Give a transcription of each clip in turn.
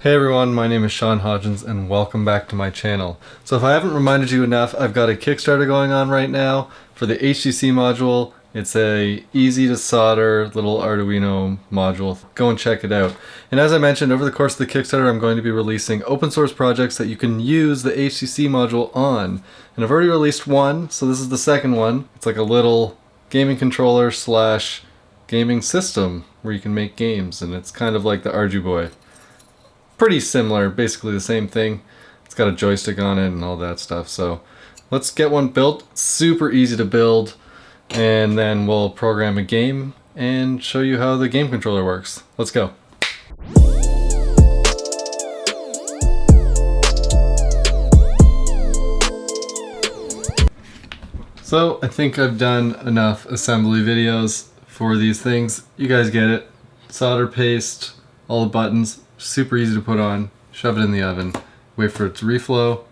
Hey everyone, my name is Sean Hodgins and welcome back to my channel. So if I haven't reminded you enough, I've got a Kickstarter going on right now for the HCC module. It's a easy to solder little Arduino module. Go and check it out. And as I mentioned, over the course of the Kickstarter, I'm going to be releasing open source projects that you can use the HCC module on. And I've already released one, so this is the second one. It's like a little gaming controller slash gaming system where you can make games, and it's kind of like the Arduboy pretty similar, basically the same thing. It's got a joystick on it and all that stuff. So let's get one built. Super easy to build. And then we'll program a game and show you how the game controller works. Let's go. So I think I've done enough assembly videos for these things. You guys get it. Solder paste, all the buttons, super easy to put on, shove it in the oven, wait for it to reflow,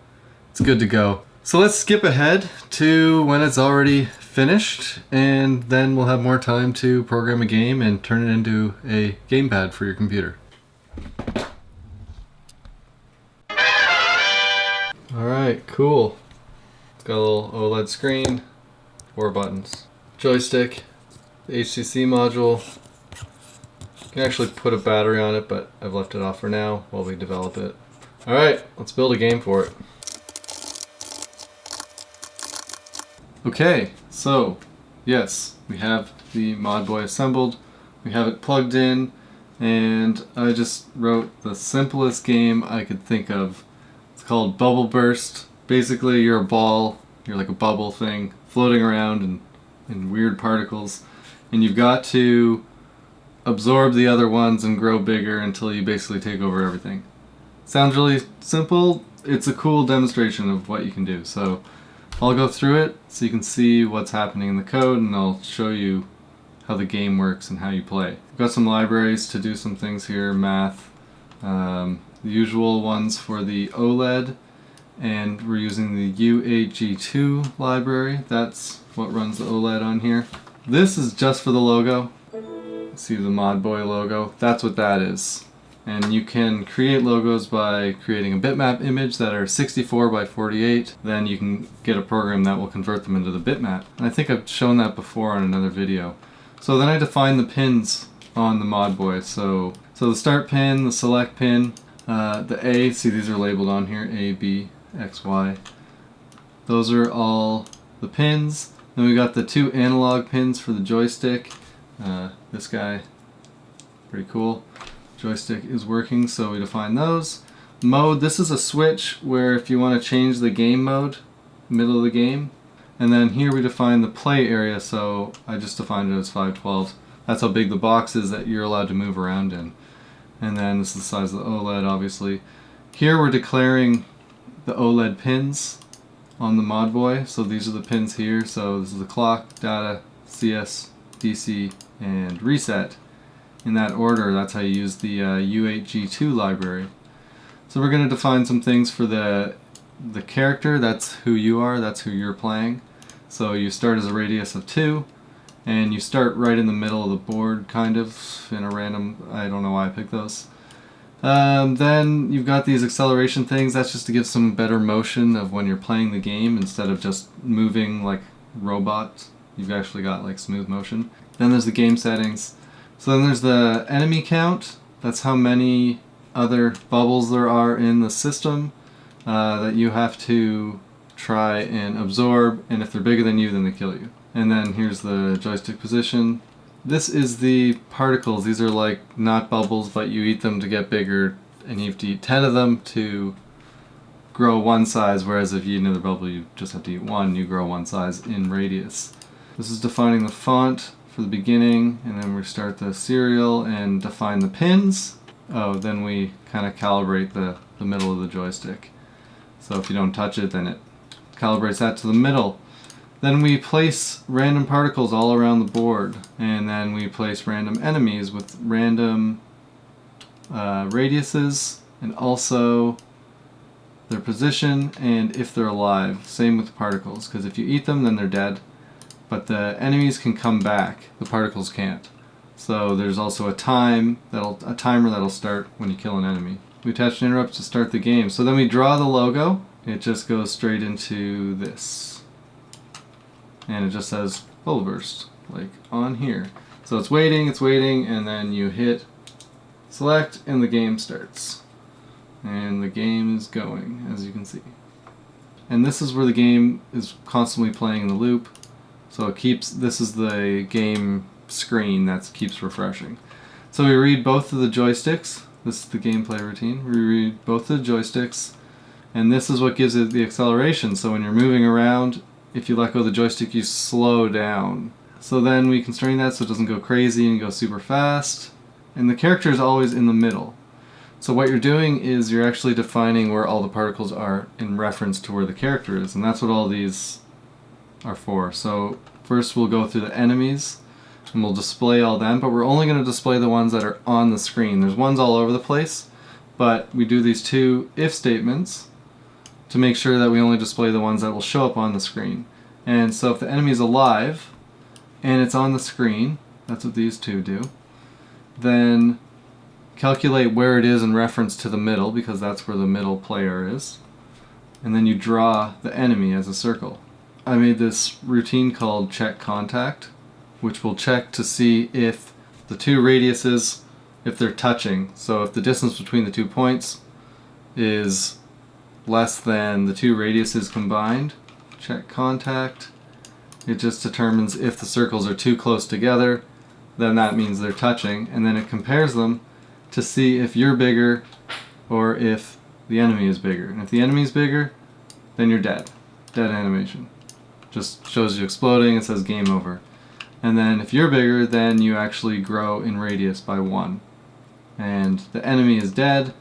it's good to go. So let's skip ahead to when it's already finished and then we'll have more time to program a game and turn it into a gamepad for your computer. Alright, cool. It's got a little OLED screen, four buttons. Joystick, HCC module, can actually put a battery on it, but I've left it off for now while we develop it. Alright, let's build a game for it. Okay, so, yes, we have the ModBoy assembled, we have it plugged in, and I just wrote the simplest game I could think of. It's called Bubble Burst. Basically, you're a ball, you're like a bubble thing, floating around in, in weird particles, and you've got to absorb the other ones and grow bigger until you basically take over everything. Sounds really simple. It's a cool demonstration of what you can do. So I'll go through it so you can see what's happening in the code and I'll show you how the game works and how you play. I've got some libraries to do some things here, math, um, the usual ones for the OLED and we're using the U8G2 library. That's what runs the OLED on here. This is just for the logo see the ModBoy logo, that's what that is. And you can create logos by creating a bitmap image that are 64 by 48. Then you can get a program that will convert them into the bitmap. And I think I've shown that before on another video. So then I define the pins on the ModBoy. So, so the start pin, the select pin, uh, the A, see these are labeled on here, A, B, X, Y. Those are all the pins. Then we got the two analog pins for the joystick. Uh, this guy, pretty cool. Joystick is working, so we define those. Mode, this is a switch where if you want to change the game mode, middle of the game, and then here we define the play area, so I just defined it as 512. That's how big the box is that you're allowed to move around in. And then this is the size of the OLED, obviously. Here we're declaring the OLED pins on the ModBoy. So these are the pins here. So this is the clock, data, CS, DC, and reset in that order. That's how you use the uh, U8G2 library. So we're going to define some things for the the character. That's who you are. That's who you're playing. So you start as a radius of 2 and you start right in the middle of the board kind of in a random I don't know why I picked those. Um, then you've got these acceleration things. That's just to give some better motion of when you're playing the game instead of just moving like robots. You've actually got like smooth motion. Then there's the game settings. So then there's the enemy count. That's how many other bubbles there are in the system uh, that you have to try and absorb. And if they're bigger than you, then they kill you. And then here's the joystick position. This is the particles. These are like not bubbles, but you eat them to get bigger. And you have to eat 10 of them to grow one size, whereas if you eat another bubble, you just have to eat one, you grow one size in radius. This is defining the font for the beginning, and then we start the serial and define the pins. Oh, then we kind of calibrate the, the middle of the joystick. So if you don't touch it, then it calibrates that to the middle. Then we place random particles all around the board, and then we place random enemies with random uh, radiuses, and also their position, and if they're alive. Same with particles, because if you eat them, then they're dead but the enemies can come back. The particles can't. So there's also a time that'll a timer that'll start when you kill an enemy. we attach an interrupt to start the game. So then we draw the logo. It just goes straight into this. And it just says bubble burst, like on here. So it's waiting, it's waiting, and then you hit select and the game starts. And the game is going, as you can see. And this is where the game is constantly playing in the loop. So it keeps, this is the game screen that keeps refreshing. So we read both of the joysticks. This is the gameplay routine. We read both of the joysticks, and this is what gives it the acceleration. So when you're moving around, if you let go of the joystick, you slow down. So then we constrain that so it doesn't go crazy and go super fast. And the character is always in the middle. So what you're doing is you're actually defining where all the particles are in reference to where the character is, and that's what all these are for. So first we'll go through the enemies, and we'll display all them, but we're only going to display the ones that are on the screen. There's ones all over the place, but we do these two if statements to make sure that we only display the ones that will show up on the screen. And so if the enemy is alive, and it's on the screen, that's what these two do, then calculate where it is in reference to the middle, because that's where the middle player is, and then you draw the enemy as a circle. I made this routine called check contact, which will check to see if the two radiuses, if they're touching. So if the distance between the two points is less than the two radiuses combined, check contact. It just determines if the circles are too close together, then that means they're touching, and then it compares them to see if you're bigger or if the enemy is bigger. And if the enemy is bigger, then you're dead. Dead animation. Just shows you exploding, it says game over. And then if you're bigger, then you actually grow in radius by one. And the enemy is dead,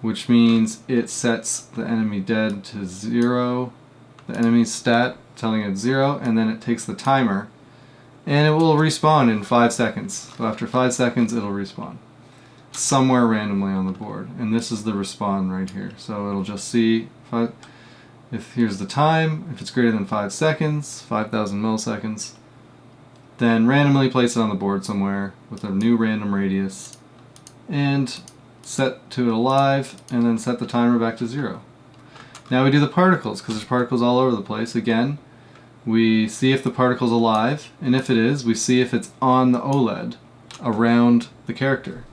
which means it sets the enemy dead to zero, the enemy's stat telling it zero, and then it takes the timer, and it will respawn in five seconds. So after five seconds, it'll respawn somewhere randomly on the board. And this is the respawn right here. So it'll just see five, if here's the time, if it's greater than five seconds, 5,000 milliseconds, then randomly place it on the board somewhere with a new random radius and set to it alive and then set the timer back to zero. Now we do the particles because there's particles all over the place. Again, we see if the particle's alive and if it is, we see if it's on the OLED around the character.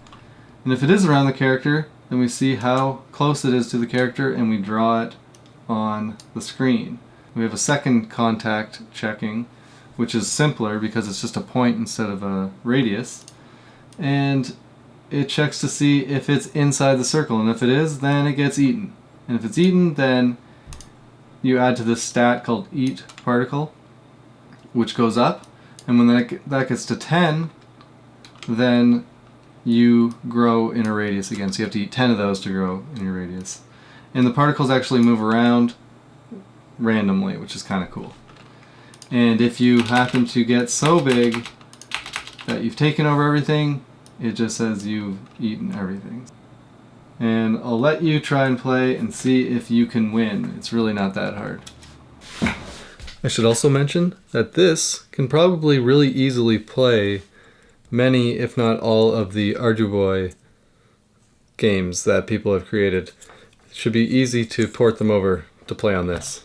And if it is around the character, then we see how close it is to the character and we draw it on the screen. We have a second contact checking which is simpler because it's just a point instead of a radius. And it checks to see if it's inside the circle, and if it is, then it gets eaten. And if it's eaten, then you add to this stat called eat particle, which goes up. And when that, that gets to 10, then you grow in a radius again. So you have to eat 10 of those to grow in your radius. And the particles actually move around randomly, which is kind of cool. And if you happen to get so big that you've taken over everything, it just says you've eaten everything. And I'll let you try and play and see if you can win. It's really not that hard. I should also mention that this can probably really easily play many, if not all, of the Arduboy games that people have created. It should be easy to port them over to play on this.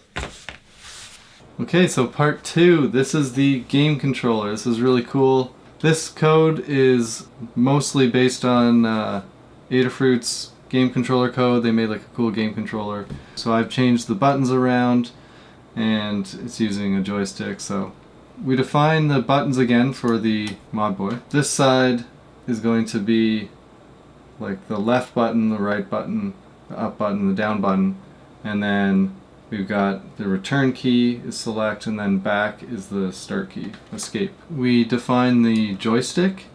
Okay, so part two. This is the game controller. This is really cool. This code is mostly based on uh, Adafruit's game controller code. They made like a cool game controller. So I've changed the buttons around and it's using a joystick. So we define the buttons again for the ModBoy. This side is going to be like the left button, the right button, the up button, the down button, and then We've got the return key is select and then back is the start key, escape. We define the joystick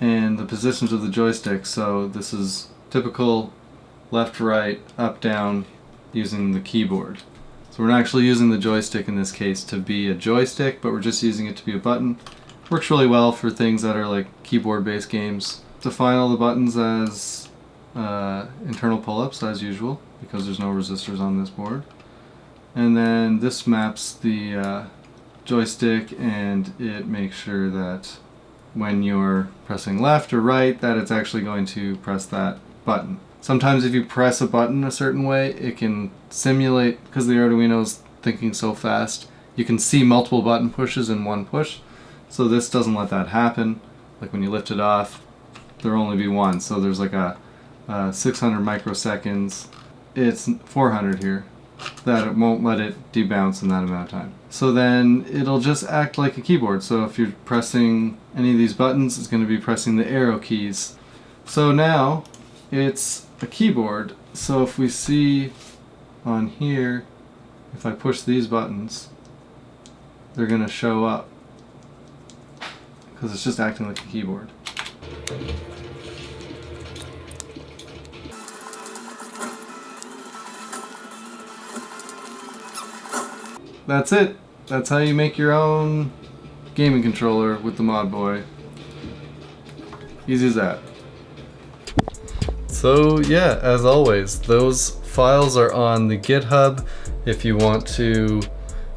and the positions of the joystick. So this is typical left, right, up, down using the keyboard. So we're not actually using the joystick in this case to be a joystick, but we're just using it to be a button. Works really well for things that are like keyboard-based games. Define all the buttons as uh, internal pull-ups as usual, because there's no resistors on this board and then this maps the uh, joystick and it makes sure that when you're pressing left or right that it's actually going to press that button. Sometimes if you press a button a certain way, it can simulate, because the Arduino is thinking so fast, you can see multiple button pushes in one push. So this doesn't let that happen. Like when you lift it off, there'll only be one. So there's like a, Uh, a 600 microseconds. It's 400 here. That it won't let it debounce in that amount of time. So then it'll just act like a keyboard. So if you're pressing any of these buttons, it's going to be pressing the arrow keys. So now it's a keyboard. So if we see on here, if I push these buttons, they're going to show up because it's just acting like a keyboard. That's it. That's how you make your own gaming controller with the ModBoy. Easy as that. So yeah, as always, those files are on the GitHub if you want to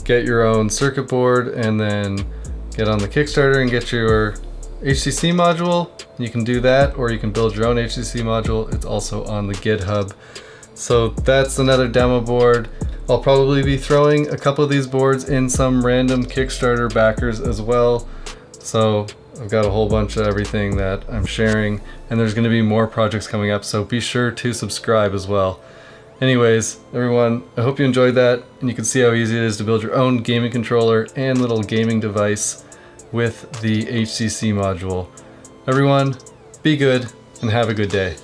get your own circuit board and then get on the Kickstarter and get your HCC module. You can do that or you can build your own HCC module. It's also on the GitHub. So that's another demo board. I'll probably be throwing a couple of these boards in some random Kickstarter backers as well. So I've got a whole bunch of everything that I'm sharing and there's gonna be more projects coming up. So be sure to subscribe as well. Anyways, everyone, I hope you enjoyed that and you can see how easy it is to build your own gaming controller and little gaming device with the HCC module. Everyone, be good and have a good day.